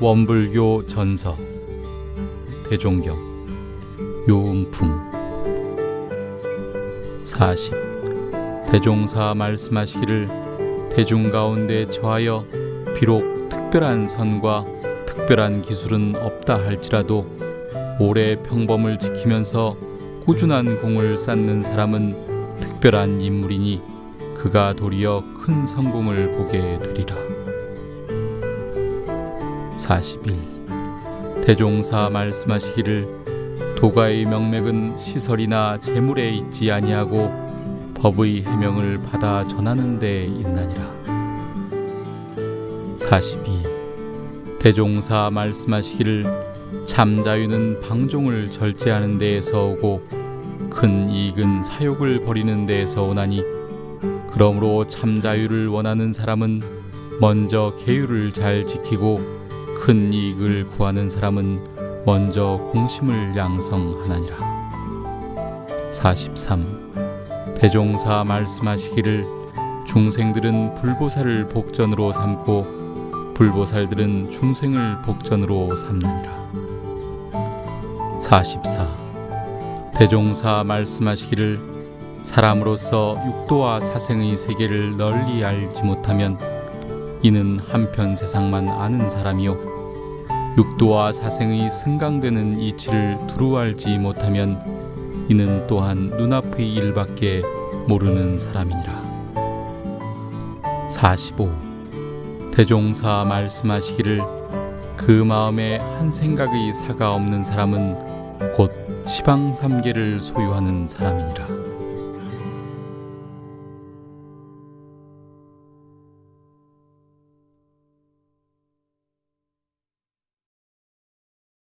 원불교 전서 대종경 요음품 40 대종사 말씀하시기를 대중 가운데 처하여 비록 특별한 선과 특별한 기술은 없다 할지라도 오래 평범을 지키면서 꾸준한 공을 쌓는 사람은 특별한 인물이니 그가 도리어 큰 성공을 보게 되리라. 41. 대종사 말씀하시기를 도가의 명맥은 시설이나 재물에 있지 아니하고 법의 해명을 받아 전하는 데 있나니라. 42. 대종사 말씀하시기를 참자유는 방종을 절제하는 데에서 오고 큰 이익은 사욕을 버리는 데에서 오나니 그러므로 참자유를 원하는 사람은 먼저 계율을 잘 지키고 큰 이익을 구하는 사람은 먼저 공심을 양성하나니라. 43. 대종사 말씀하시기를 중생들은 불보살을 복전으로 삼고 불보살들은 중생을 복전으로 삼나니라. 44. 대종사 말씀하시기를 사람으로서 육도와 사생의 세계를 널리 알지 못하면 이는 한편 세상만 아는 사람이요 육도와 사생의 승강되는 이치를 두루 알지 못하면 이는 또한 눈앞의 일밖에 모르는 사람이니라. 45. 대종사 말씀하시기를 그 마음에 한 생각의 사가 없는 사람은 곧 시방삼계를 소유하는 사람이니라.